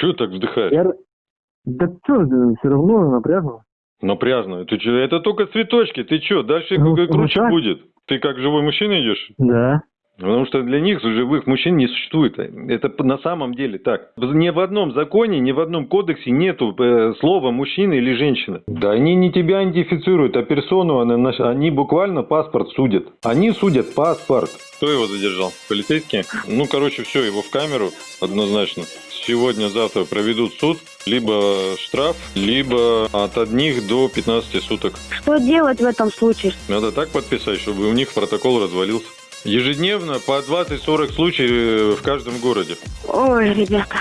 Чего так вздыхаешь? Я... Да что, все равно напряжно. Напряжно. Ты? Это только цветочки. Ты что? Дальше Ну, ну круче так. будет. Ты как живой мужчина идешь? Да. Потому что для них живых мужчин не существует. Это на самом деле так. Ни в одном законе, ни в одном кодексе нету э, слова мужчина или женщина. Да они не тебя идентифицируют, а персону, они буквально паспорт судят. Они судят паспорт. Кто его задержал? Полицейские? Ну, короче, все, его в камеру однозначно. Сегодня-завтра проведут суд, либо штраф, либо от одних до 15 суток. Что делать в этом случае? Надо так подписать, чтобы у них протокол развалился. Ежедневно по 20-40 случаев э, в каждом городе. Ой, ребята.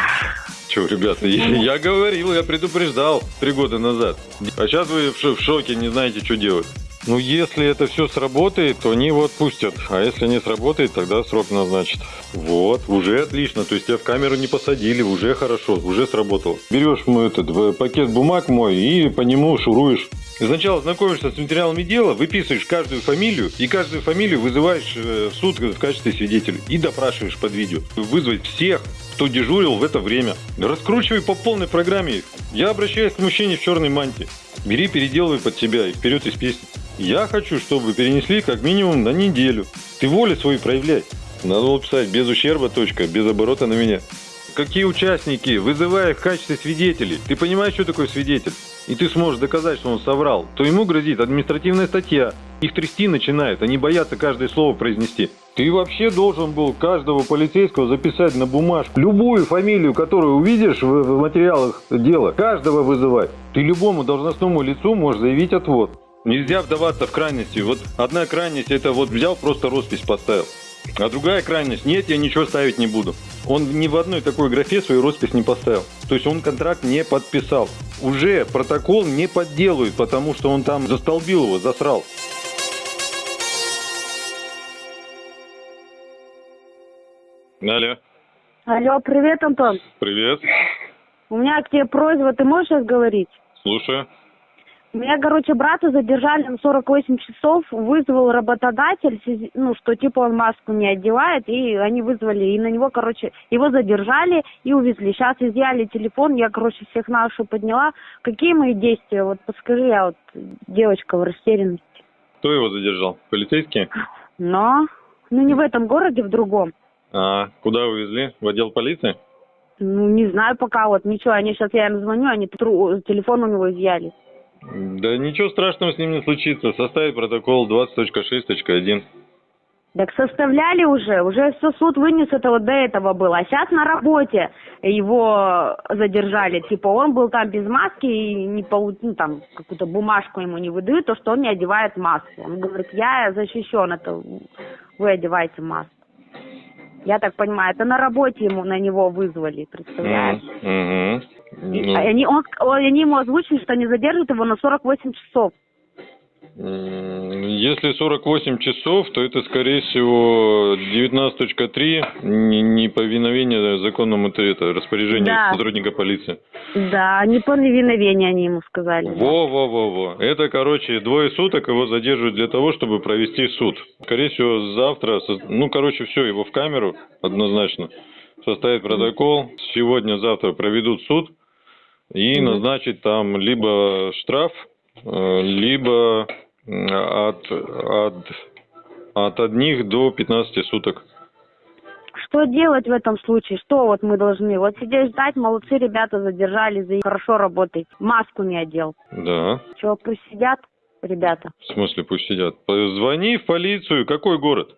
Че, ребята, я, я говорил, я предупреждал три года назад. А сейчас вы в шоке, не знаете, что делать. Ну, если это все сработает, то они его отпустят. А если не сработает, тогда срок назначат. Вот, уже отлично. То есть тебя в камеру не посадили, уже хорошо, уже сработало. Берешь мой этот э, пакет бумаг мой и по нему шуруешь. Сначала знакомишься с материалами дела, выписываешь каждую фамилию, и каждую фамилию вызываешь э, в суд в качестве свидетеля и допрашиваешь под видео. Вызвать всех, кто дежурил в это время. Раскручивай по полной программе. Я обращаюсь к мужчине в черной мантии. Бери, переделывай под себя и вперед из песни. Я хочу, чтобы перенесли как минимум на неделю. Ты волю свою проявляй. Надо было писать без ущерба, точка, без оборота на меня. Какие участники, вызывая в качестве свидетелей. Ты понимаешь, что такое свидетель? И ты сможешь доказать, что он соврал. То ему грозит административная статья. Их трясти начинают, они боятся каждое слово произнести. Ты вообще должен был каждого полицейского записать на бумажку. Любую фамилию, которую увидишь в материалах дела, каждого вызывать. Ты любому должностному лицу можешь заявить отвод. Нельзя вдаваться в крайности. Вот одна крайность это вот взял, просто роспись поставил. А другая крайность, нет, я ничего ставить не буду. Он ни в одной такой графе свою роспись не поставил. То есть он контракт не подписал. Уже протокол не подделают, потому что он там застолбил его, засрал. Алло, Алло, привет, Антон. привет, У меня к тебе просьба, ты можешь сейчас говорить? слушаю. Меня, короче, брата задержали на 48 часов, вызвал работодатель, ну, что типа он маску не одевает, и они вызвали, и на него, короче, его задержали и увезли. Сейчас изъяли телефон, я, короче, всех нашу подняла. Какие мои действия? Вот подскажи, я вот девочка в растерянности. Кто его задержал? Полицейские? Но, ну не в этом городе, в другом. А куда увезли? В отдел полиции? Ну, не знаю пока, вот ничего, они сейчас, я им звоню, они телефон у него изъяли. Да ничего страшного с ним не случится. Составит протокол 20.6.1. Так составляли уже, уже все суд вынес, это вот до этого было. А сейчас на работе его задержали. Типа он был там без маски и не полу... ну, там какую-то бумажку ему не выдают, то что он не одевает маску. Он говорит, я защищен, это вы одеваете маску. Я так понимаю, это на работе ему на него вызвали, представляешь? Мгм. И Ну, они, он, он- они ему озвучили, что они задержат его на 48 часов. Если 48 часов, то это, скорее всего, 19.3 не- неповиновение законному это, распоряжению Да. сотрудника полиции. Да, неповиновение они ему сказали. Во-во-во-во. Это, короче, двое суток его задерживают для того, чтобы провести суд. Скорее всего, завтра, ну, короче, все, его в камеру однозначно. Составит протокол. Сегодня-завтра проведут суд и назначить там либо штраф, э, либо м, от, от, от одних до 15 суток. Что делать в этом случае? Что вот мы должны? Вот сидеть ждать, молодцы ребята задержали, за хорошо работает. Маску не одел. Да. Чего, пусть сидят ребята? В смысле, пусть сидят. Звони в полицию. Какой город?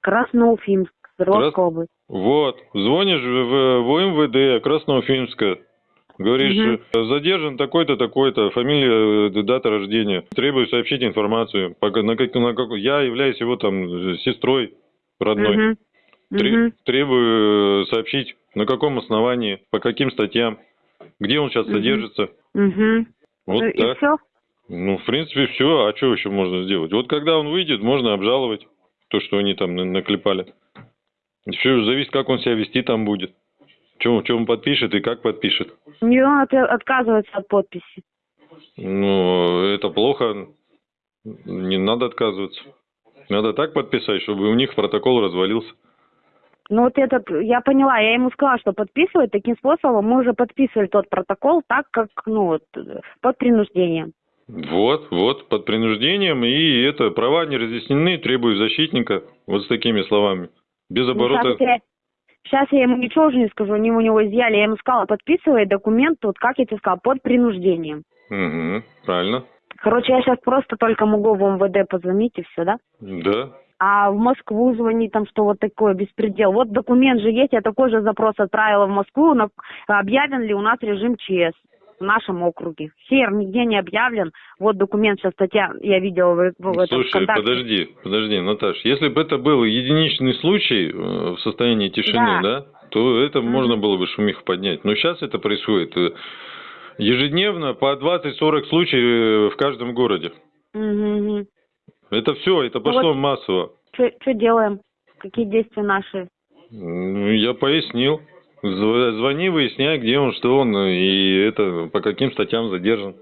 Красноуфимск, Свердловская область. Вот, звонишь в, в МВД Красноуфимска, говоришь, э, задержан такой-то, такой-то, фамилия, э, дата рождения, требую сообщить информацию, на на как, я являюсь его там э, сестрой родной, Мгм. Тре- Мгм. требую сообщить, на каком основании, по каким статьям, где он сейчас Мгм. содержится, Мгм. вот Ну, И так. все? Ну, в принципе, все, а что еще можно сделать? Вот когда он выйдет, можно обжаловать то, что они там на- наклепали. Все зависит, как он себя вести там будет. Чем, он подпишет и как подпишет. Не он от- отказывается от подписи. Ну, это плохо. Не надо отказываться. Надо так подписать, чтобы у них протокол развалился. Ну вот этот, я поняла, я ему сказала, что подписывать таким способом. Мы уже подписывали тот протокол так, как, ну вот, под принуждением. Вот, вот, под принуждением, и это, права не разъяснены, требую защитника, вот с такими словами. Без Ну, оборота... Сейчас я, ему ничего уже не скажу, они у него изъяли. Я ему сказала, подписывай документ, вот как я тебе сказала, под принуждением. Мгм, правильно. Короче, я сейчас просто только могу в МВД позвонить и все, да? Да. А в Москву звонить там, что вот такое беспредел. Вот документ же есть, я такой же запрос отправила в Москву, на, объявлен ли у нас режим ЧС в нашем округе. Хер, нигде не объявлен. Вот документ, сейчас статья, я видела в, в этом Слушай, ВКонтакте. подожди, подожди, Наташ, если бы это был единичный случай э, в состоянии тишины, Да. да, то это Мгм. можно было бы шумиху поднять. Но сейчас это происходит э, ежедневно по 20-40 случаев э, в каждом городе. Угу. Это все, это пошло массово. Что делаем? Какие действия наши? Ну, я пояснил. Зв- Звони, выясняй, где он, что он, и это по каким статьям задержан.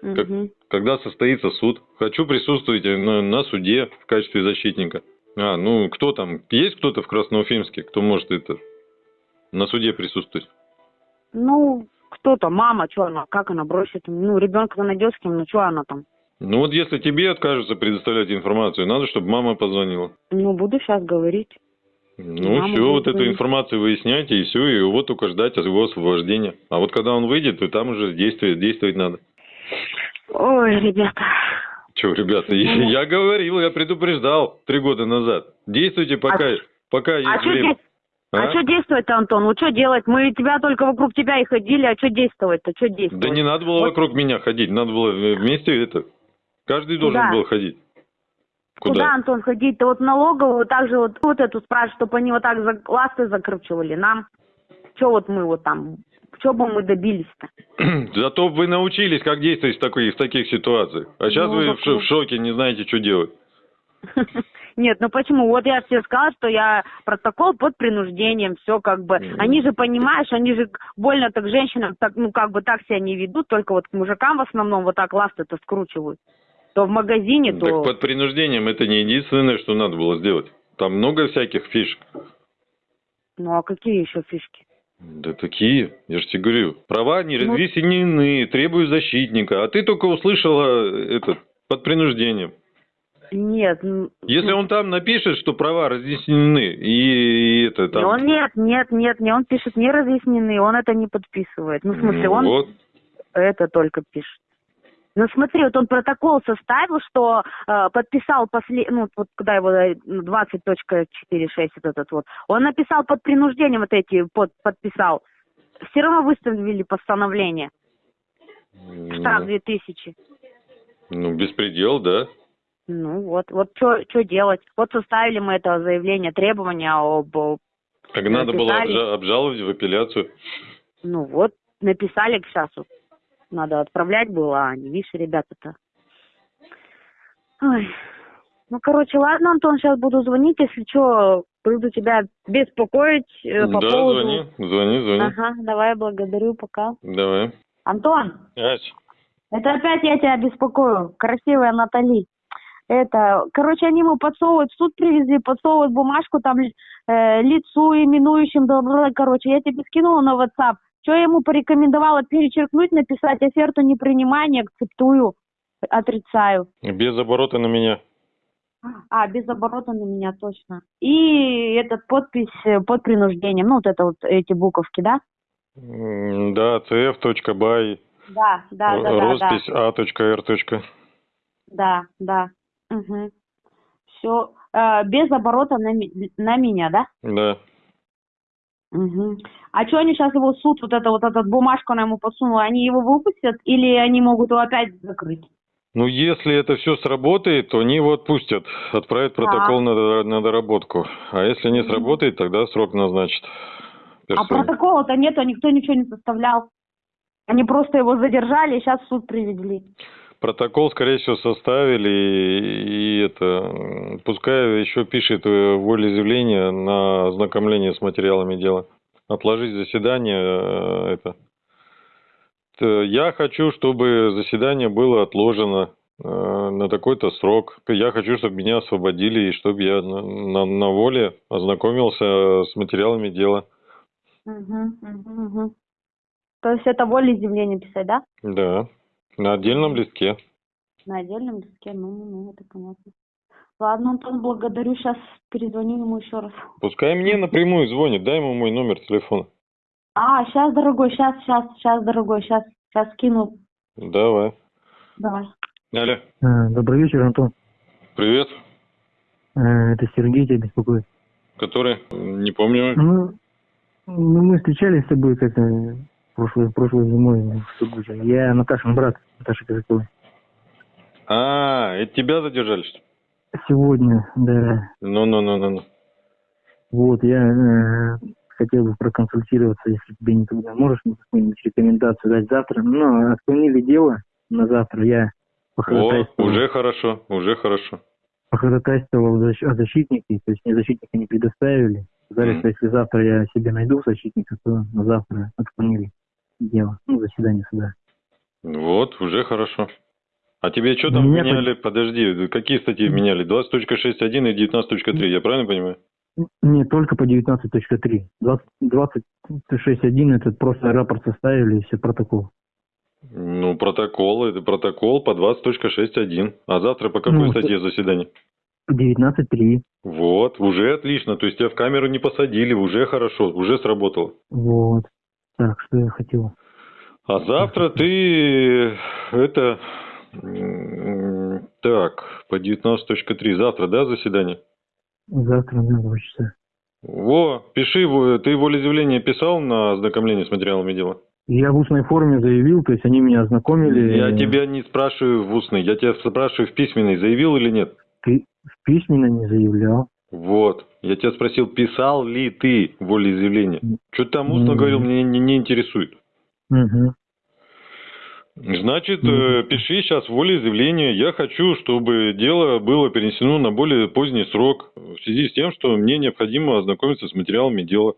Как- Мгм. Когда состоится суд. Хочу присутствовать на, на суде в качестве защитника. А, ну кто там? Есть кто-то в Красноуфимске, кто может это на суде присутствовать? Ну, кто-то, мама, что она, как она бросит? Ну, ребенка найдет с кем, ну что она там? Ну вот если тебе откажутся предоставлять информацию, надо, чтобы мама позвонила. Ну, буду сейчас говорить. Ну Мама все, вот эту информацию выясняйте, и все, и вот только ждать его освобождения. А вот когда он выйдет, то там уже действовать, действовать надо. Ой, ребята. Че, ребята, я, я говорил, я предупреждал три года назад. Действуйте пока, пока есть А что время. а что действовать-то, Антон? Вот что делать? Мы тебя только вокруг тебя и ходили, а что действовать-то? Что действовать? Да не надо было Вот вокруг меня ходить, надо было вместе это. Каждый должен Куда? был ходить. Куда, Антон, ходить-то? Вот налоговую также вот, вот эту спрашивать, чтобы они вот так за, ласты закручивали нам. Что вот мы вот там, что бы мы добились-то? Зато вы научились, как действовать в, такой, в таких ситуациях. А сейчас Ну, вы в, в шоке, не знаете, что делать. Нет, ну почему? Вот я тебе сказала, что я протокол под принуждением, все как бы. Мгм. Они же, понимаешь, они же больно так женщинам, так, ну как бы так себя не ведут, только вот к мужикам в основном вот так ласты-то скручивают. То в магазине, то... Так под принуждением это не единственное, что надо было сделать. Там много всяких фишек. Ну а какие еще фишки? Да такие, я же тебе говорю. Права не Ну- разъяснены, требую защитника. А ты только услышала это под принуждением. Нет. Если он там напишет, что права разъяснены, и, и это там... Не, он нет, нет, нет, не, он пишет не разъяснены, он это не подписывает. Ну, в смысле, Ну, он Вот. это только пишет. Ну, смотри, вот он протокол составил, что э, подписал после, ну, вот когда его э, 20.46 вот этот вот, он написал под принуждением вот эти, под, подписал. Все равно выставили постановление. Штраф Ну, 2000. ну, беспредел, да. Ну, вот, вот что делать? Вот составили мы это заявление, требования об, Так надо было Написали. обжа- обжаловать в апелляцию. ну, вот, написали к часу. Надо отправлять было, а не видишь, ребята-то. Ой. Ну, короче, ладно, Антон, сейчас буду звонить, если что, буду тебя беспокоить э, по да, поводу... звони, звони, звони. Ага, давай, благодарю, пока. Давай. Антон, Ась, это опять я тебя беспокою, красивая Натали. Это, короче, они ему подсовывают, в суд привезли, подсовывают бумажку, там э, лицу именующим, бла. короче, я тебе скинула на WhatsApp. Что я ему порекомендовала перечеркнуть, написать оферту не принимания, акцептую, отрицаю. без оборота на меня. А, без оборота на меня точно. И этот подпись э, под принуждением, ну вот это вот эти буковки, да? Да, cf.by, Да, да, да, да, да. роспись a.r. Да, да. Угу. Все. без оборота на, на меня, да? Да. Угу. А что они сейчас его суд, вот это вот этот бумажку она ему подсунула, они его выпустят или они могут его опять закрыть? Ну, если это все сработает, то они его отпустят, отправят протокол на, на доработку. А если не сработает, тогда срок назначат. А персоне. протокола-то нету, никто ничего не составлял. Они просто его задержали и сейчас в суд привезли. Протокол, скорее всего, составили, и, и это, пускай еще пишет э, волеизъявление на ознакомление с материалами дела. Отложить заседание, э, это. Я хочу, чтобы заседание было отложено. Э, на, на такой-то срок. Я хочу, чтобы меня освободили, и чтобы я на, на, на воле ознакомился с материалами дела. Угу, угу, угу. То есть это волеизъявление писать, да? Да, на отдельном листке. На отдельном листке, ну, ну, ну, это понятно. Ладно, Антон, благодарю. Сейчас перезвоню ему еще раз. Пускай мне напрямую звонит, дай ему мой номер телефона. А, сейчас, дорогой, сейчас, сейчас, сейчас, дорогой, сейчас, сейчас кину. Давай. Давай. Алло, Э, Добрый вечер, Антон. привет. Э, Это Сергей тебя беспокоит. Который? Не помню. Ну, ну, мы встречались с тобой как-то прошлой, прошлой зимой в Сургуте. Я Наташин брат, Наташа Казаковой. А, это тебя задержали, что ли? Сегодня, да. Ну-ну-ну-ну. Вот, я э, хотел бы проконсультироваться, если тебе не трудно. Можешь мне какую-нибудь рекомендацию дать завтра? Ну, отклонили дело на завтра. Я О, уже хорошо, уже хорошо. походатайствовал о защитнике, то есть мне защитника не предоставили. Сказали, Мгм. что если завтра я себе найду защитника, то на завтра отклонили дело, ну, заседание суда. Вот, уже хорошо. А тебе что там Меня меняли? Подожди, какие статьи меняли? 20.61 и 19.3, я правильно понимаю? Не, только по 19.3. 20 26.1 это просто рапорт составили и все протокол. Ну, протокол, это протокол по 20.6.1. А завтра по какой Ну, статье заседание? 19.3. Вот, уже отлично. То есть тебя в камеру не посадили, уже хорошо, уже сработало. Вот. Так, что я хотел? А завтра ты это так, по 19.3. Завтра, да, заседание? Завтра на 2 часа. Во, пиши, его- ты волеизъявление писал на ознакомление с материалами дела? Я в устной форме заявил, то есть они меня ознакомили. Я тебя не спрашиваю в устной, я тебя спрашиваю в письменной, заявил или нет? Ты письменно не заявлял. Вот, я тебя спросил, писал ли ты волеизъявление? Что там устно М. говорил, мне не, не интересует. Угу. Значит, э, пиши сейчас волеизъявление. Я хочу, чтобы дело было перенесено на более поздний срок в связи с тем, что мне необходимо ознакомиться с материалами дела.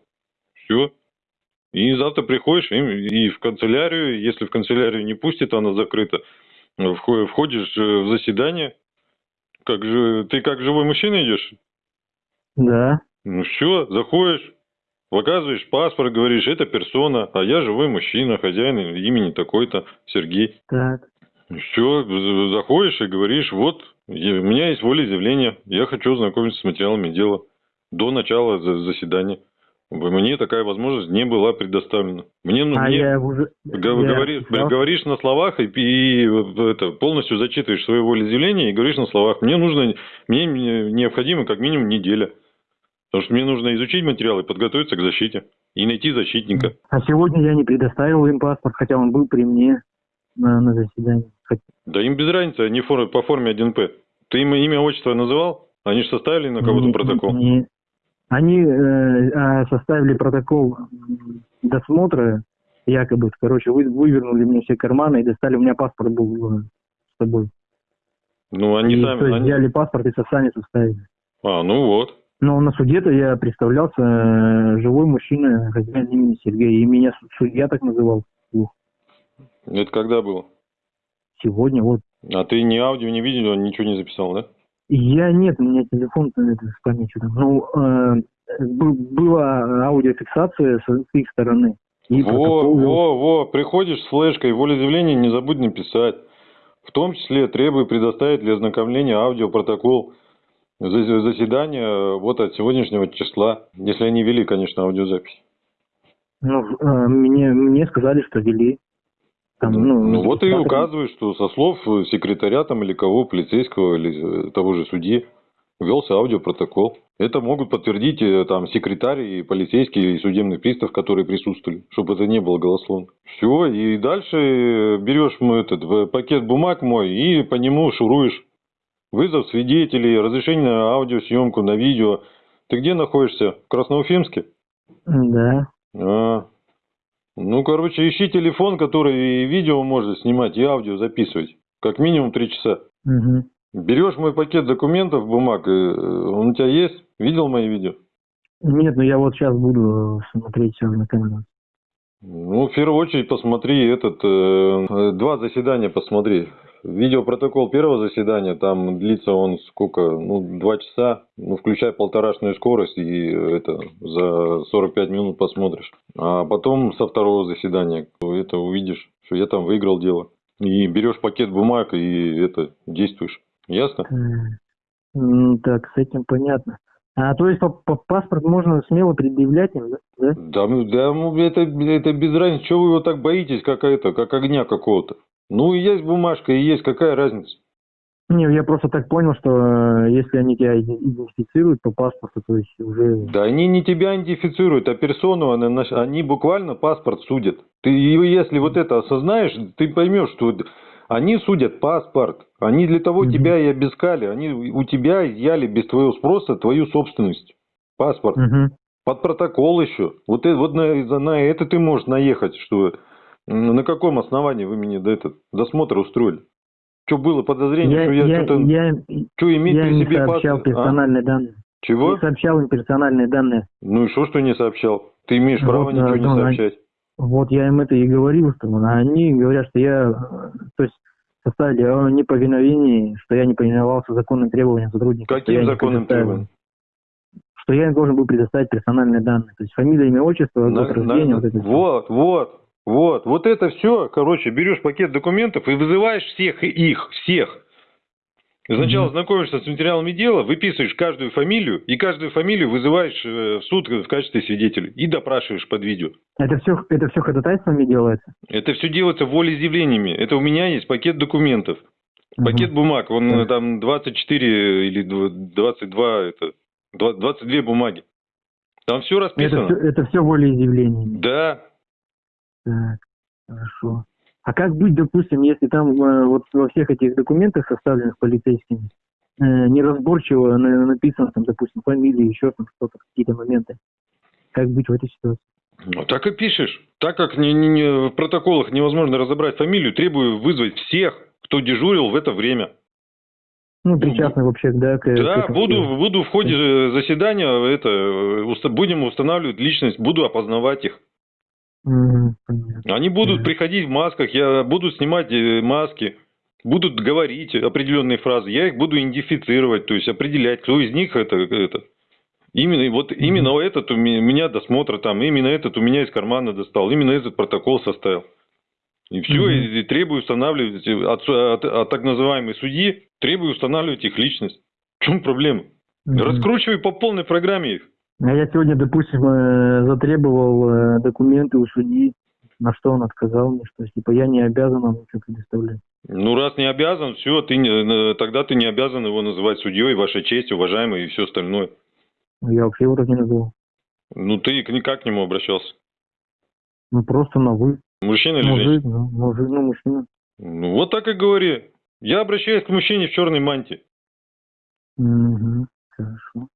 Все. И завтра приходишь и, в канцелярию, если в канцелярию не пустит, она закрыта, вхо- входишь э, в заседание. Как же, ты как живой мужчина идешь? Да. Ну все, заходишь, показываешь паспорт, говоришь, это персона, а я живой мужчина, хозяин имени такой-то, Сергей. Так. Все, заходишь и говоришь, вот, у меня есть волеизъявление, я хочу ознакомиться с материалами дела до начала за- заседания. Мне такая возможность не была предоставлена. Мне, ну, а мне я уже... г- я говоришь, на словах и, и это, полностью зачитываешь свое волеизъявление и говоришь на словах. Мне нужно, мне не- необходимо как минимум неделя. Потому что мне нужно изучить материал и подготовиться к защите. И найти защитника. А сегодня я не предоставил им паспорт, хотя он был при мне на, на заседании. Да им без разницы, они фор- по форме 1П. Ты им имя, отчество называл? Они же составили на кого-то протокол. не- Они э, а, составили протокол досмотра, якобы, короче, вы, вывернули мне все карманы и достали, у меня паспорт был э, с собой. Ну, они и, сами... то есть они- взяли паспорт и сами составили. А, ну вот. Но на суде-то я представлялся э, живой мужчина, хозяин имени Сергей, и меня суд- судья так называл. Это когда было? сегодня, вот. А ты ни аудио, ни видео, ничего не записал, да? Я нет, у меня телефон э, это, с памятью там. Ну, э, была аудиофиксация с с их стороны. И во, протокол во, во, приходишь с флешкой, волеизъявление не забудь написать. В том числе требую предоставить для ознакомления аудиопротокол за- заседания э, вот от сегодняшнего числа, если они вели, конечно, аудиозапись. Ну, э, мне, мне сказали, что вели. Там, ну, ну вот и указываешь, что со слов э, секретаря там или кого, полицейского или того же судьи, велся аудиопротокол. Это могут подтвердить там секретарь и полицейский и судебный пристав, которые присутствовали, чтобы это не было голословно. Все, и дальше берешь мой этот пакет бумаг мой и по нему шуруешь. Вызов свидетелей, разрешение на аудиосъемку, на видео. Ты где находишься? В Красноуфимске? Да. А, ну, короче, ищи телефон, который и видео может снимать, и аудио записывать. Как минимум три часа. Мгм. Берешь мой пакет документов, бумаг, э, он у тебя есть? Видел мои видео? Нет, ну я вот сейчас буду смотреть все на камеру. Ну, в первую очередь посмотри этот, э, э, два заседания посмотри. Видеопротокол первого заседания, там длится он сколько, ну, два часа, ну, включай полторашную скорость, и это за 45 минут посмотришь. А потом со второго заседания, это увидишь, что я там выиграл дело. И берешь пакет бумаг и это, действуешь. Ясно? Так, с этим понятно. А то есть по, по паспорт можно смело предъявлять им, да? да? Да, ну, ну, это, это без разницы. Чего вы его так боитесь, как это, как огня какого-то? Ну, и есть бумажка, и есть, какая разница? Не, я просто так понял, что э, если они тебя иде- идентифицируют по паспорту, то есть уже... Да они не тебя идентифицируют, а персону, наш- они буквально паспорт судят. Ты если вот это осознаешь, ты поймешь, что они судят паспорт. Они для того Мгм. тебя и обыскали. Они у тебя изъяли без твоего спроса твою собственность. Паспорт. Мгм. Под протокол еще. Вот, это, вот на, на это ты можешь наехать, что на каком основании вы мне до этот досмотр устроили? Что было подозрение, Я, что я, я, что-то... я, что иметь я при не себе сообщал а? персональные данные. Чего? Не сообщал им персональные данные. Ну и что, что не сообщал? Ты имеешь право Вот, ничего да, не ну, сообщать. Вот я им это и говорил, что а они говорят, что я, э, то есть составили о неповиновении, что я не повиновался законным требованиям сотрудника. я Каким не законным требованиям? Что я им должен был предоставить персональные данные. То есть фамилия, имя, отчество, год рождения, вот это вот, вот, вот. Вот это все, короче, берешь пакет документов и вызываешь всех их, всех. Сначала Мгм. знакомишься с материалами дела, выписываешь каждую фамилию, и каждую фамилию вызываешь э, в суд в качестве свидетелей и допрашиваешь под видео. Это все, это все ходатайствами делается? Это все делается волеизъявлениями. Это у меня есть пакет документов. Пакет бумаг, он э, там 24 или дв- 22, это, два- 22 бумаги. Там все Это расписано. все, это все волеизъявлениями. Да, Так, хорошо. А как быть, допустим, если там э, вот во всех этих документах, составленных полицейскими, э, неразборчиво на- написано, там, допустим, фамилия, еще там что-то, какие-то моменты. Как быть в этой ситуации? Ну, так и пишешь. Так как не- не- не- в протоколах невозможно разобрать фамилию, требую вызвать всех, кто дежурил в это время. Ну, причастны вообще, да, к, к Да, этому буду, буду в ходе заседания это, э, уста- будем устанавливать личность, буду опознавать их. Они будут приходить в масках, я буду снимать э, маски, будут говорить определенные фразы, я их буду идентифицировать, то есть определять, кто из них это, это. Именно, вот именно этот у ме- меня досмотр там, именно этот у меня из кармана достал, именно этот протокол составил. И все, Мгм. и, требую устанавливать э, от, от- от так называемой судьи, требую устанавливать их личность. В чем проблема? Мгм. Раскручивай по полной программе их. А я сегодня, допустим, э, затребовал э, документы у судьи, на что он отказал мне, что типа я не обязан вам ничего предоставлять. Ну, раз не обязан, все, ты не, э, тогда ты не обязан его называть судьей, ваша честь, уважаемый и все остальное. Я вообще его так не называл. Ну, ты к- как к нему обращался? Ну, просто на вы. Мужчина или Мужик, женщина? ну, мужик, ну, мужчина. Ну, вот так и говори. Я обращаюсь к мужчине в черной мантии, Мгм, Хорошо.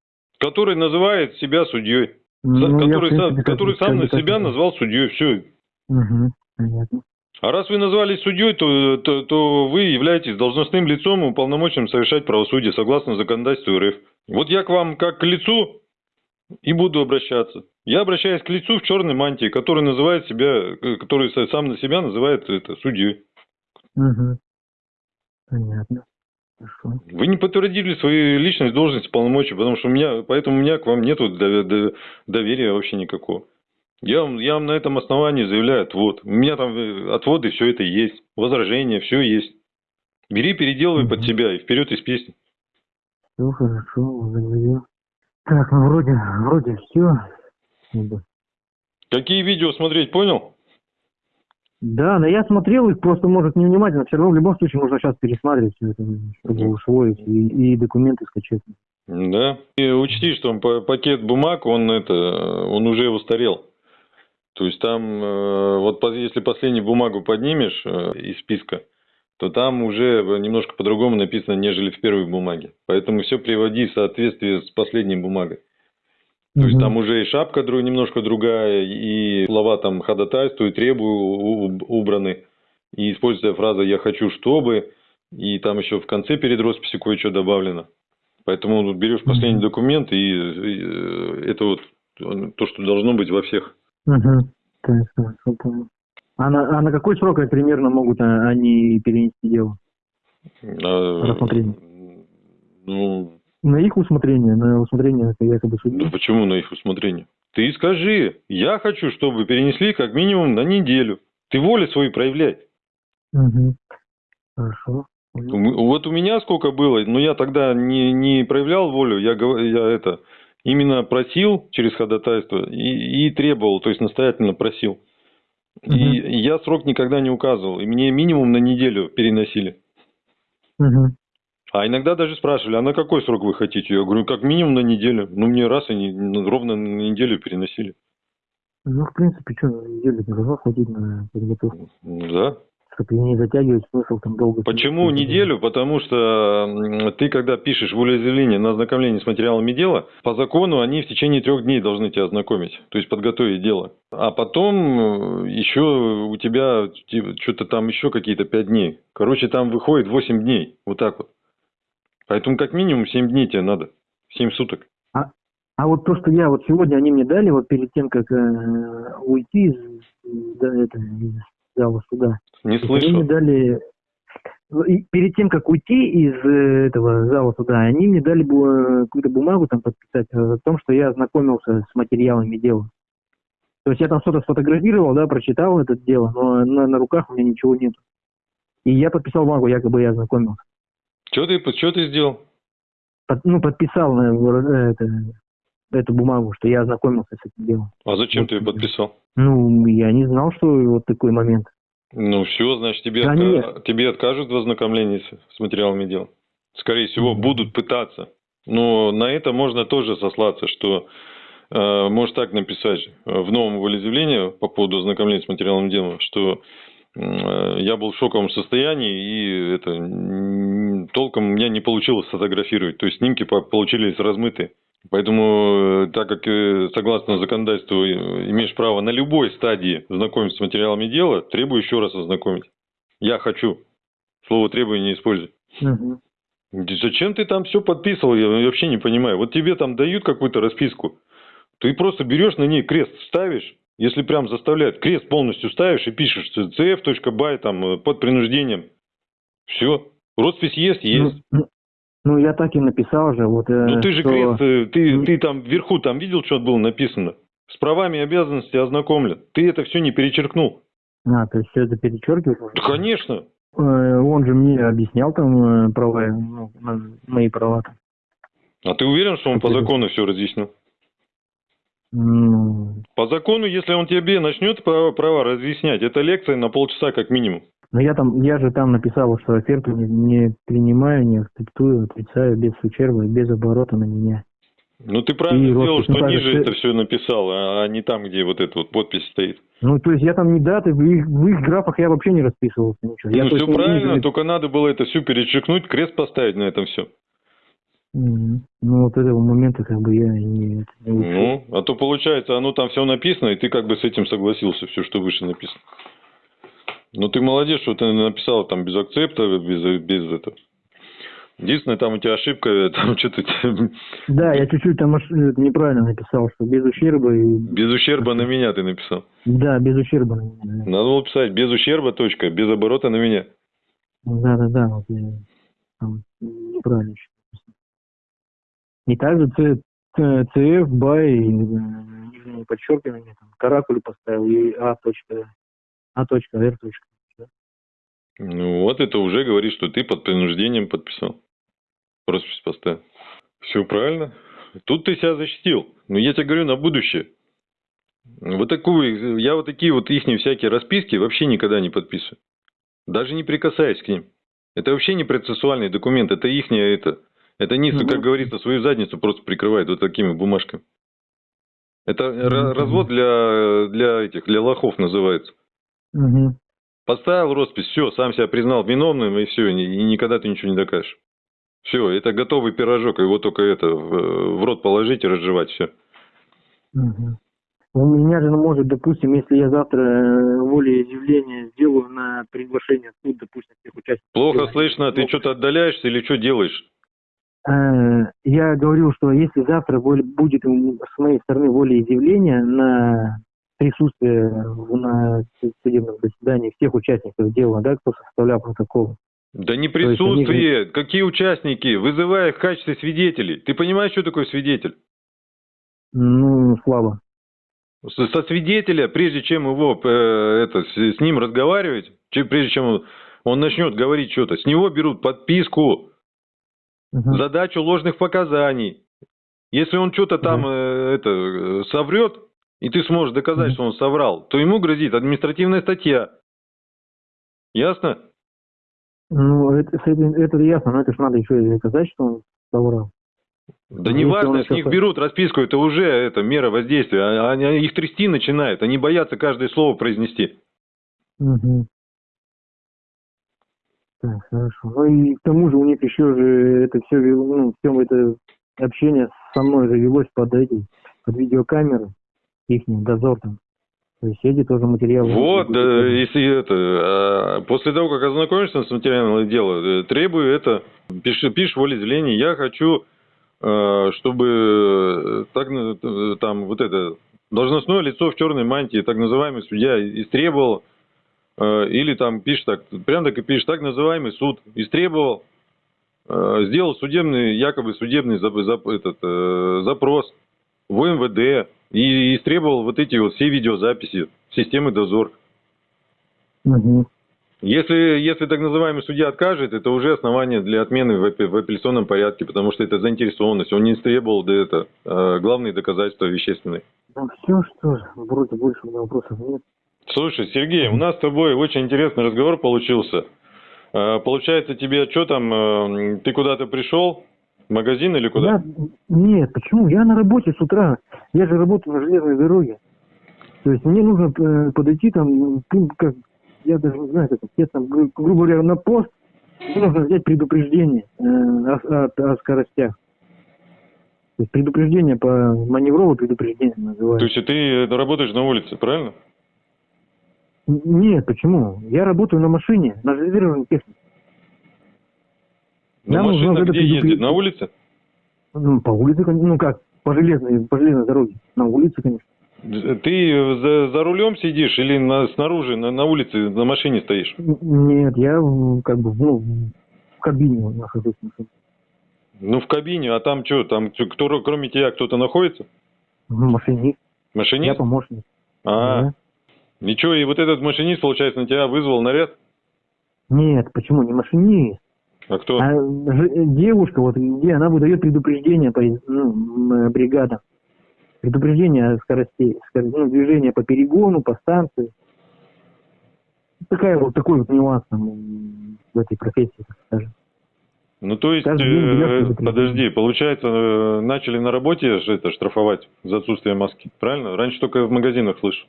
Который называет себя судьей. Ну, я, который сам, принципе, как- который сам на себя и- назвал судьей. Все. Понятно. А раз вы назвались судьей, то, то, то вы являетесь должностным лицом, уполномоченным совершать правосудие согласно законодательству РФ. Вот я к вам как к лицу и буду обращаться. Я обращаюсь к лицу в черной мантии, который называет себя, э, который са- сам на себя называет это судьей. Мгм. Понятно. Вы не подтвердили свою личность, должность, полномочия, потому что у меня, поэтому у меня к вам до- доверия вообще никакого. Я вам, я вам на этом основании заявляю отвод. У меня там э, отводы, все это есть. Возражения, все есть. Бери, переделывай под себя и вперед из песни. Все хорошо, благодарю. Так, ну вроде, вроде все. Какие видео смотреть, понял? Да, но я смотрел их просто, может, невнимательно. Все равно в любом случае нужно сейчас пересматривать все это, чтобы усвоить и, и документы скачать. Да. И учти, что па- пакет бумаг, он это, он уже устарел. То есть там, э, вот если последнюю бумагу поднимешь э, из списка, то там уже немножко по-другому написано, нежели в первой бумаге. Поэтому все приводи в соответствие с последней бумагой. То есть Мгм. там уже и шапка друг, немножко другая, и слова там ходатайствую, требую убраны. И используется фраза «я хочу, чтобы», и там еще в конце перед росписью кое-что добавлено. Поэтому берешь последний Мгм. документ, и, и, э, это вот то, что должно быть во всех. Понял. А на, а на какой срок примерно могут а, они перенести дело? А, Рассмотрение. Ну, На их усмотрение, на усмотрение это якобы судьи. ну, почему на их усмотрение? Ты скажи, я хочу, чтобы перенесли как минимум на неделю. Ты волю свою проявляй. Мгм. Хорошо. Вот у меня сколько было, но я тогда не, не проявлял волю, я, я это именно просил через ходатайство и, и требовал, то есть настоятельно просил. И Мгм. я срок никогда не указывал, и мне минимум на неделю переносили. Мгм. А иногда даже спрашивали, а на какой срок вы хотите? Я говорю, как минимум на неделю. Ну, мне раз и не- ну, ровно на неделю переносили. Ну, в принципе, что, неделю не должно хватить на подготовку. Да. Чтобы не затягивать смысл там долго. Почему неделю? Потому что ты, когда пишешь волеизъявление на ознакомление с материалами дела, по закону они в течение трех дней должны тебя ознакомить, то есть подготовить дело. А потом э, еще у тебя что-то там еще какие-то пять дней. Короче, там выходит 8 дней, вот так вот. Поэтому как минимум 7 дней тебе надо, 7 суток. А вот то, что я вот сегодня они мне дали, вот перед тем, как э, уйти из, да, это, из зала суда, Не они мне дали ну, перед тем, как уйти из э, этого зала суда, они мне дали э, какую-то бумагу там подписать о том, что я ознакомился с материалами дела. То есть я там что-то сфотографировал, да, прочитал это дело, но на, на руках у меня ничего нет. И я подписал бумагу, якобы я ознакомился. Что ты, что ты сделал? Под- ну, подписал на, э, это, эту бумагу, что я ознакомился с этим делом. А зачем Вот ты ее подписал? Ну, я не знал, что вот такой момент. Ну все, значит, тебе, Да отка- нет. тебе откажут в ознакомлении с, с материалами дела. Скорее всего, будут пытаться. Но на это можно тоже сослаться, что э, может так написать э, в новом волеизъявлении по поводу ознакомления с материалами дела, что э, я был в шоковом состоянии и это толком у меня не получилось сфотографировать. То есть снимки по- получились размытые. Поэтому, э, так как э, согласно законодательству э, имеешь право на любой стадии знакомиться с материалами дела, требую еще раз ознакомить. Я хочу. Слово требование не используй. Да Зачем ты там все подписывал, я вообще не понимаю. Вот тебе там дают какую-то расписку, ты просто берешь на ней крест, ставишь, если прям заставляют, крест полностью ставишь и пишешь cf.by там под принуждением. Все. Роспись есть, есть. Ну, ну, ну, я так и написал же. Вот, э, Ну ты же что- крест, э, ты, Ну, ты там вверху там видел, что было написано? С правами и обязанностями ознакомлен. Ты это все не перечеркнул. А, то есть все это перечеркиваешь? Да, конечно. Э, Он же мне объяснял там права, ну, мои права. там. А ты уверен, что он по закону все разъяснил? Ну, По закону, если он тебе начнет права разъяснять, это лекция на полчаса как минимум. Но я там, я же там написал, что оферту не, не принимаю, не акцептую, отрицаю без ущерба без оборота на меня. Ну ты правильно И сделал, роспись, что ну, ниже ты- это все написал, а а не там, где вот эта вот подпись стоит. Ну, то есть я там не даты, в их, в их графах я вообще не расписывался ничего. Я ну все только правильно, ниже- только надо было это все перечеркнуть, крест поставить на этом все. Ну, вот этого момента как бы я не, не. Ну, а то получается, оно там все написано, и ты как бы с этим согласился, все, что выше написано. Ну ты молодец, что ты написал там без акцепта, без, без этого. Единственное, там у тебя ошибка, там что-то Да, я чуть-чуть там это неправильно написал, что без ущерба и... без ущерба на меня ты написал. Да, без ущерба на меня. да. Надо было писать без ущерба, точка, без оборота на меня. Да, да, да, вот я там неправильно. И также Ц, Ц- CF, бай, э, нижнее подчеркивание, там, каракуль поставил, и А точка, А точка, Р точка. Ну вот это уже говорит, что ты под принуждением подписал. Роспись поставил. Все правильно. Тут ты себя защитил. Но я тебе говорю на будущее. Вот такую, я вот такие вот их всякие расписки вообще никогда не подписываю. Даже не прикасаюсь к ним. Это вообще не процессуальный документ, это их это. Это они, Ну, как говорится, свою задницу просто прикрывают вот такими бумажками. Это ра- развод для, для этих, для лохов называется. Угу. Поставил роспись, все, сам себя признал виновным, и все, и никогда ты ничего не докажешь. Все, это готовый пирожок, его только это в, в рот положить и разжевать, все. Угу. У меня же, ну, может, допустим, если я завтра э, волеизъявление сделаю на приглашение в суд, допустим, всех участников. Плохо дела, слышно, ты что-то отдаляешься или что делаешь? Э, Я говорил, что если завтра будет с моей стороны волеизъявление на присутствие на судебном заседании всех участников дела, да, кто составлял протокол, Да не есть они присутствие. Какие участники? Вызывая их в качестве свидетелей. Ты понимаешь, что такое свидетель? Ну, слабо. Со, со свидетеля, прежде чем его э, это, с, с ним разговаривать, че- прежде чем он, он начнет говорить что-то, с него берут подписку, Мгм. задачу ложных показаний. Если он что-то там э, это, э, соврет, и ты сможешь доказать, что он соврал, то ему грозит административная статья. Ясно? Ну, это, это ясно, но это ж надо еще и доказать, что он соврал. Да Ну, не важно, с них берут расписку, это уже это мера воздействия. А- Они, их трясти начинают, они боятся каждое слово произнести. Мгм. Так, хорошо. Ну и к тому же у них еще же это все, ну, все это общение со мной же велось под эти, под видеокамеры, их дозор там. То есть эти тоже материалы. Вот, да, если это, а, после того, как ознакомишься с материалом дела, э, требую это, пиши, пишешь волеизъявление, я хочу, э, чтобы э, так, там, вот это, должностное лицо в черной мантии, так называемый судья, истребовал, или там пишешь так, прям так и пишешь, так называемый суд истребовал, сделал судебный, якобы судебный зап- зап- этот, запрос в МВД и истребовал вот эти вот все видеозаписи системы дозор. Мгм. Если, если так называемый судья откажет, это уже основание для отмены в, в апелляционном порядке, потому что это заинтересованность. Он не истребовал да, это, э, главные доказательства вещественные. Ну все, что же, вроде больше у меня вопросов нет. Слушай, Сергей, у нас с тобой очень интересный разговор получился. Э, Получается, тебе что там, э, ты куда-то пришел? Магазин или куда? Я, нет, почему? Я на работе с утра. Я же работаю на железной дороге. То есть мне нужно э, подойти там, ну, как, я даже не знаю, как это, там, гру- грубо говоря, на пост, мне нужно взять предупреждение э, о, о- о скоростях. То есть предупреждение по маневровое предупреждение То называется. есть ты э, работаешь на улице, правильно? Нет, почему? Я работаю на машине, на железной технике. Ну, Нам машина где ездит? На улице? Ну, по улице, ну как, по железной, по железной дороге. На улице, конечно. Ты за, за рулем сидишь или на, снаружи, на, на улице, на машине стоишь? Нет, я как бы, ну, в кабине нахожусь. Ну, в кабине, а там что, там кто, кроме тебя кто-то находится? Машинист, я Машинист? помощник. А, Да. ничего, и вот этот машинист, получается, на тебя вызвал наряд? Нет, почему не машинист? А кто? А девушка, вот где она выдает предупреждение по ну, м, бригадам. Предупреждение о скоростей, скор- ну, движение по перегону, по станции. Такая вот такой вот нюанс там, в этой профессии, так скажем. Ну, то есть, э, подожди, получается, э, начали на работе ж это штрафовать за отсутствие маски, правильно? Раньше только в магазинах слышу.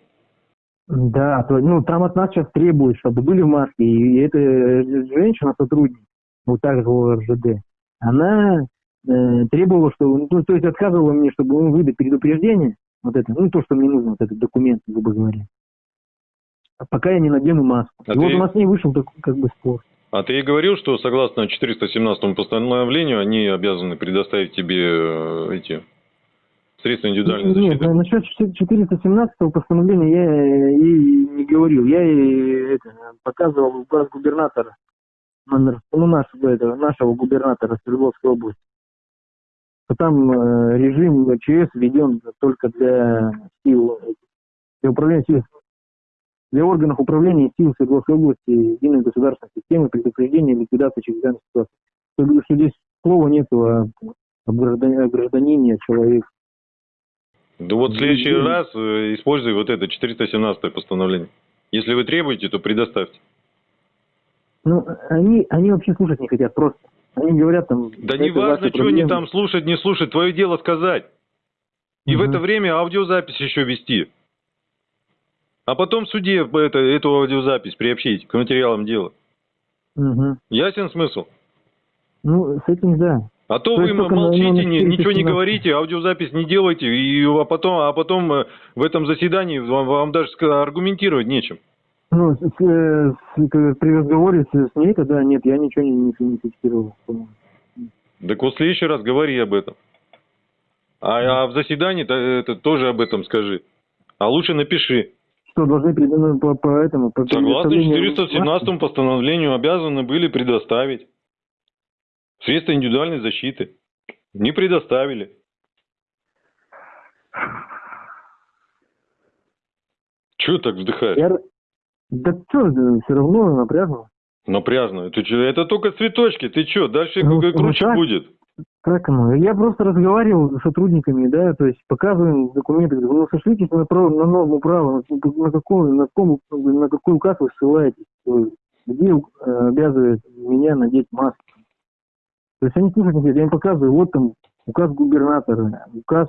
Да, то, ну там от нас сейчас требуют, чтобы были маски. И эта женщина, сотрудник, вот так же в РЖД, она э, требовала, что, ну, то, есть отказывала мне, чтобы ну, выдать предупреждение, вот это, ну то, что мне нужно, вот этот документ, грубо говоря. А Пока я не надену маску. А и вот ты- у нас с ней вышел такой, как бы спор. А ты ей говорил, что согласно 417 постановлению они обязаны предоставить тебе э, эти средства индивидуальной Нет, защиты? на- насчет 417 постановления я ей не говорил. Я ей это, показывал указ губернатора, номер, ну, нашего, это, нашего губернатора Свердловской области. Там э, режим ЧС введен только для сил, для управления сил, для органов управления сил Свердловской области единой государственной системы предупреждения и ликвидации чрезвычайных ситуаций. Что, что здесь слова нету о, о граждани- о гражданине, о человеке. Да вот в следующий Мгм. раз э, используй вот это 417 постановление. Если вы требуете, то предоставьте. Ну, они, они вообще слушать не хотят просто. Они говорят там... Да не важно, что они там слушать, не слушать, твое дело сказать. И в Мгм. это время аудиозапись еще вести. А потом в суде это, эту аудиозапись приобщить к материалам дела. Мгм. Ясен смысл? Ну, с этим да. А то То вы молчите, ни- ничего не 417. говорите, аудиозапись не делайте, и, а потом, а потом э, в этом заседании вам, вам даже аргументировать нечем. Ну, с- э, с- при разговоре с, с ней тогда нет, я ничего не, не, не фиксировал. Так вот в следующий раз говори об этом. А, а в заседании то- это тоже об этом скажи. А лучше напиши. Что, должны ну, по, по этому... По Согласно предоставлению 417 постановлению обязаны были предоставить средства индивидуальной защиты. Не предоставили. Чего так вздыхаешь? Я... Да что, все равно напряжно. Напряжно. Ты чё? Это только цветочки. Ты что? Дальше Ну, ну круче так. будет. Как оно? Я просто разговаривал с сотрудниками, да, то есть показываем документы, говорю, ну сошлитесь на, право, на норму права, на, на какой, на, каком, на какой указ вы ссылаетесь, где э, обязывает меня надеть маску. То есть они хотят, я им показываю, вот там указ губернатора, указ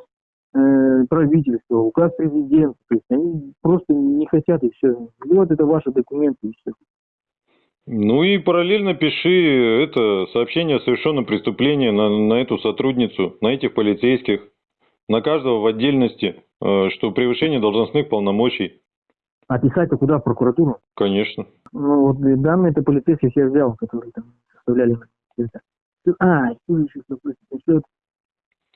э, правительства, указ президента, то есть они просто не хотят и все. Вот это ваши документы и все. Ну и параллельно пиши это сообщение о совершенном преступлении на, на эту сотрудницу, на этих полицейских, на каждого в отдельности, э, что превышение должностных полномочий. А писать-то куда? В прокуратуру? Конечно. Ну, вот данные это полицейских я взял, которые там составляли. А, еще что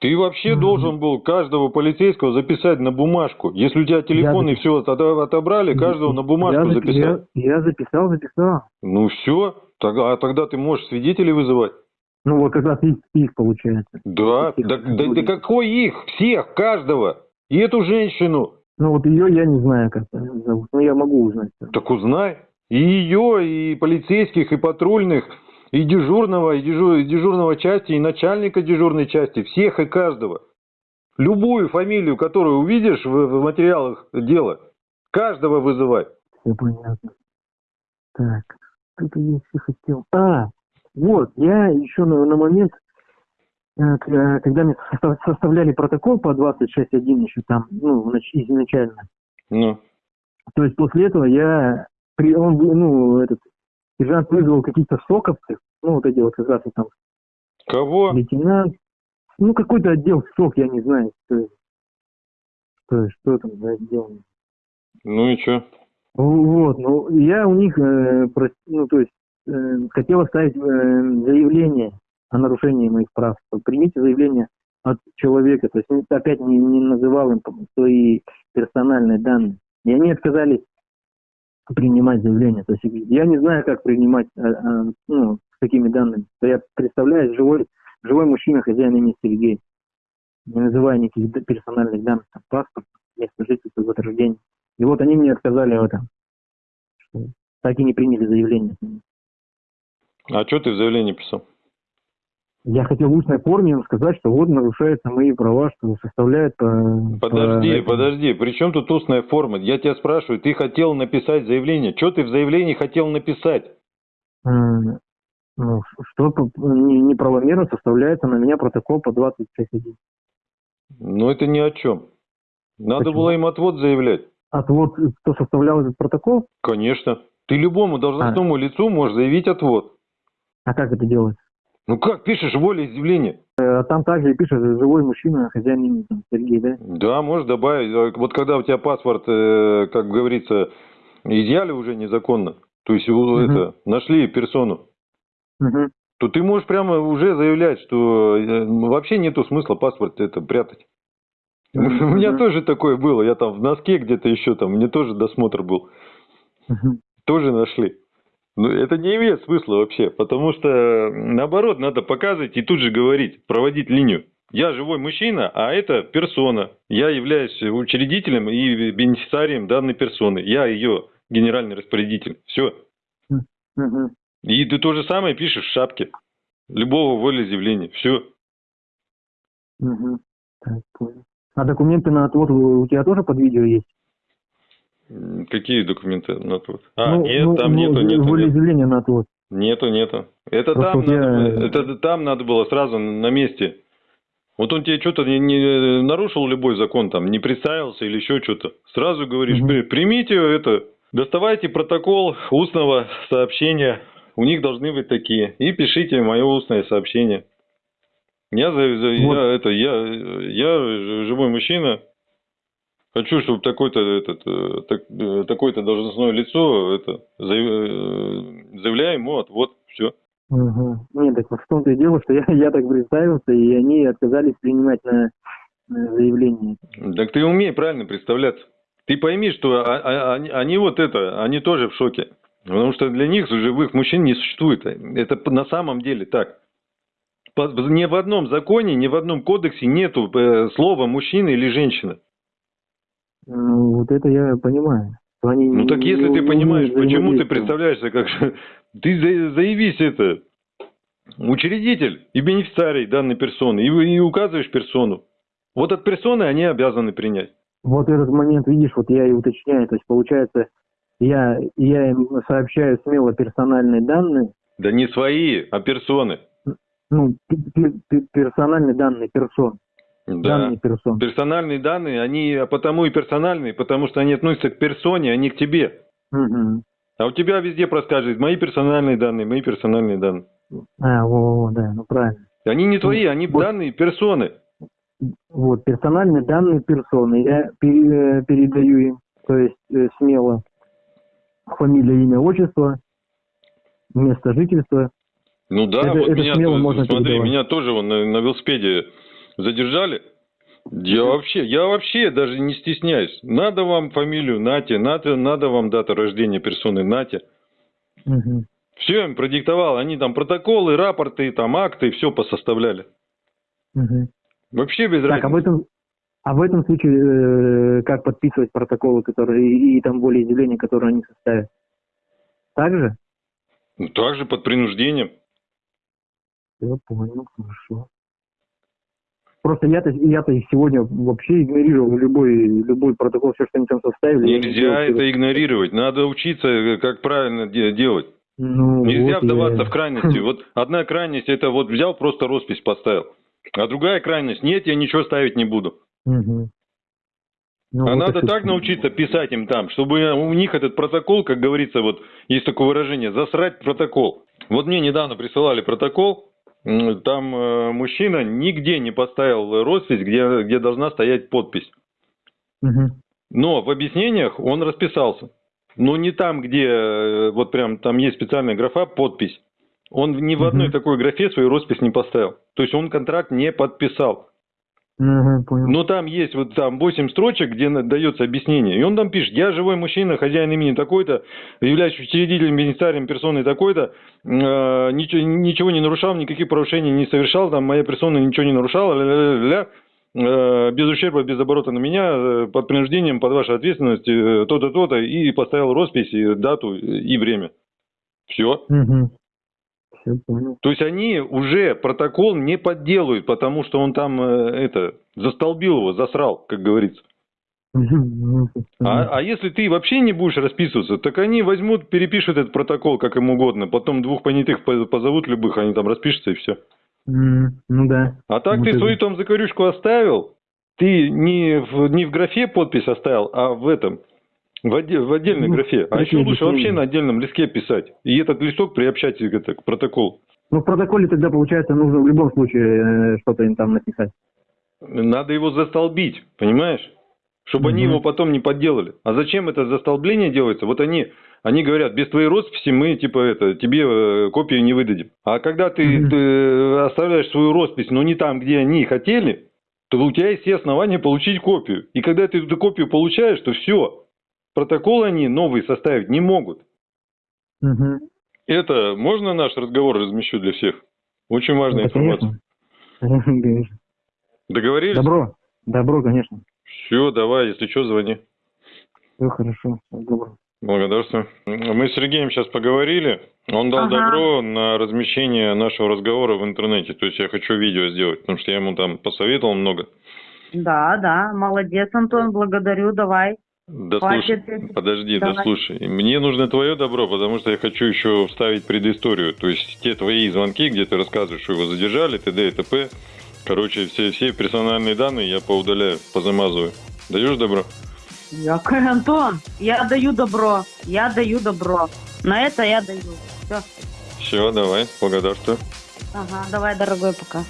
Ты вообще должен был каждого полицейского записать на бумажку. Если у тебя телефон Я и все отобрали, каждого на бумажку я, записать. Я, я записал, записал. Ну все, тогда, а тогда ты можешь свидетелей вызывать. Ну, вот как раз их, их получается. Да, Всех да, да, да какой их? Всех, каждого. И эту женщину. Ну, вот ее я не знаю, как зовут. Но я могу узнать. Так узнай. И ее, и полицейских, и патрульных, и дежурного, и, дежу- и дежурного части, и начальника дежурной части. Всех и каждого. Любую фамилию, которую увидишь в, в материалах дела, каждого вызывай. Все понятно. Так, что-то я еще хотел. А, вот, я еще на, на момент, э, э, когда мне состав- составляли протокол по 26.1 еще там, ну, изначально, Ну, То есть после этого я, при, он, был, ну, этот, сержант вызвал каких-то соковцев, ну, вот эти вот как раз там кого? лейтенант, ну, какой-то отдел СОК, я не знаю, что. Что, что там за отдел. Ну и что? Вот, ну, я у них, э, прос- ну, то есть, э, хотел оставить э, заявление о нарушении моих прав. Примите заявление от человека, то есть ну, опять не, не называл им свои персональные данные. И они отказались принимать заявление. То есть я не знаю, как принимать э, э, ну, с такими данными. Я представляю, живой, живой мужчина, хозяин имени Сергей, не называя никаких персональных данных, там, паспорт, место жительства, год рождения. И вот они мне отказали в этом. Так и не приняли заявление. А что ты в заявлении писал? Я хотел в устной форме сказать, что вот нарушаются мои права, что составляет по... Подожди, по этому. подожди, при чем тут устная форма? Я тебя спрашиваю, ты хотел написать заявление. Что ты в заявлении хотел написать? М, Ну, что неправомерно составляется на меня протокол по 26.1. Ну это ни о чем. Надо Почему? было им отвод заявлять. А то вот кто составлял этот протокол, Конечно. Ты любому должностному лицу можешь заявить отвод. а как это делать? Ну как пишешь волеизъявление? А там также и пишет живой мужчина, хозяин имени там, Сергей, да? Да, можешь добавить. А Вот когда у тебя паспорт, э, как говорится, изъяли уже незаконно, то есть Мгм. это, нашли персону, Мгм. то ты можешь прямо уже заявлять, что э, вообще нету смысла паспорт это прятать. У меня тоже такое было. Я там в носке где-то еще там, мне тоже досмотр был. Тоже нашли. Но это не имеет смысла вообще, потому что наоборот надо показывать и тут же говорить, проводить линию. Я живой мужчина, а это персона. Я являюсь учредителем и бенефициарием данной персоны. Я ее генеральный распорядитель. Все. Мгм. И ты то же самое пишешь в шапке любого волеизъявления. Все. Понял. А документы на отвод у тебя тоже под видео есть? Какие документы на тут? А, Ну, нет, ну, там ну, нету, нету, нету. волеизъявление на отвод. Нету, нету. Это Просто там, вот я- надо, это там надо было сразу на месте. Вот он тебе что-то не, не нарушил любой закон, там, не представился или еще что-то. Сразу говоришь. «При- примите это, доставайте протокол устного сообщения. У них должны быть такие. И пишите мое устное сообщение. Я, за, за- Вот. я, это, я, я живой мужчина. Хочу, чтобы такой-то этот, э, так- э, такое-то должностное лицо это, э, заявляю ему отвод. Все. Угу. Нет, так вот в том-то и дело, что я, я так представился, и они отказались принимать на, на заявление. Так ты умей правильно представляться. Ты пойми, что а- а- они, они вот это, они тоже в шоке. Потому что для них живых мужчин не существует. Это на самом деле так. Ни в одном законе, ни в одном кодексе нету слова мужчина или женщина. Вот это я понимаю. Они Ну так не- если ты не понимаешь, умеют почему ты представляешься как... Ты за- заявись это, учредитель и бенефициарий данной персоны, и, и указываешь персону. Вот от персоны они обязаны принять. Вот этот момент, видишь, вот я и уточняю. То есть, получается, я, я им сообщаю смело персональные данные, Да не свои, а персоны. ну, пе- пе- пе- персональные данные персон. Да. Данные персон. Персональные данные, они а потому и персональные, потому что они относятся к персоне, а не к тебе. Мгм. А у тебя везде проскажет мои персональные данные, мои персональные данные. А, во, во, да, ну правильно. Они не твои, они Вот. данные персоны. Вот, персональные данные персоны. Я пере- передаю им, то есть э, смело фамилия, имя, отчество, место жительства. Ну да, Это- вот это меня, смело можно смотри, передавать. меня тоже вон на, на велосипеде задержали. Я вообще, я вообще даже не стесняюсь. Надо вам фамилию, нате, надо, надо вам дата рождения персоны, нате. Мгм. Все им продиктовал, они там протоколы, рапорты, там акты, все посоставляли. Мгм. Вообще без Так, а разницы. этом, а в этом случае э, как подписывать протоколы, которые и, и там более изъявления, которые они составят? Так же? Ну, также под принуждением. Я понял, хорошо. Просто я-то я-то их сегодня вообще игнорировал любой любой протокол, все, что они там составили. я Нельзя это игнорировать. Надо учиться, э, как правильно де- делать. Ну, Нельзя вот вдаваться я- в крайности. Вот одна крайность это вот взял, просто роспись поставил. А другая крайность, нет, я ничего ставить не буду. Мгм. Ну, а вот надо так научиться писать им там, чтобы у них этот протокол, как говорится, вот есть такое выражение, засрать протокол. Вот мне недавно присылали протокол, там э, мужчина нигде не поставил роспись, где, где должна стоять подпись. Мгм. Но в объяснениях он расписался. Но не там, где э, вот прям там есть специальная графа подпись. Он ни в одной Мгм. такой графе свою роспись не поставил. То есть он контракт не подписал. Понял. Но там есть вот там 8 строчек, где дается объяснение. И он там пишет, я живой мужчина, хозяин имени такой-то, являюсь учредителем, бенефициарием персоны такой-то, э, ничего, ничего не нарушал, никаких нарушений не совершал, там моя персона ничего не нарушала, ля-ля-ля-ля. Э, без ущерба, без оборота на меня, э, под принуждением, под вашей ответственностью, э, то-то, то-то, и поставил роспись, и дату и время. Все. Понял. То есть они уже протокол не подделают, потому что он там э, это застолбил его, засрал, как говорится. А, а если ты вообще не будешь расписываться, так они возьмут, перепишут этот протокол как им угодно, потом двух понятых по- позовут любых, они там распишутся и все. Ну да. А так Вот ты это. свою там закорючку оставил, ты не в, не в графе подпись оставил, а в этом, в, отде- в отдельной Ну, графе. А еще лучше вообще на отдельном листке писать. И этот листок приобщать к, это, к протоколу. Ну, в протоколе тогда, получается, нужно в любом случае э, что-то им там написать. Надо его застолбить, понимаешь? Чтобы они Мгм. его потом не подделали. А зачем это застолбление делается? Вот они, они говорят, без твоей росписи мы типа это тебе э, копию не выдадим. А когда ты, Мгм. ты оставляешь свою роспись, но не там, где они хотели, то у тебя есть все основания получить копию. И когда ты эту копию получаешь, то все. Протокол они новый составить не могут. Мгм. Это можно наш разговор размещу для всех? Очень важная Да, информация. конечно. Конечно. Договорились? Добро. Добро, конечно. Все, давай, если что, звони. Все хорошо. Добро. Благодарствую. Мы с Сергеем сейчас поговорили. Он дал Ага. добро на размещение нашего разговора в интернете. То есть я хочу видео сделать, потому что я ему там посоветовал много. Да, да, молодец, Антон, благодарю, давай. Да слушай, подожди, да слушай. Мне нужно твое добро, потому что я хочу еще вставить предысторию. То есть те твои звонки, где ты рассказываешь, что его задержали, т.д. и т.п. Короче, все, все персональные данные я поудаляю, позамазываю. Даешь добро? Якой, Антон, я даю добро, я даю добро. На это я даю. Все. Все, давай, благодарствую. Ага, давай, дорогой, пока.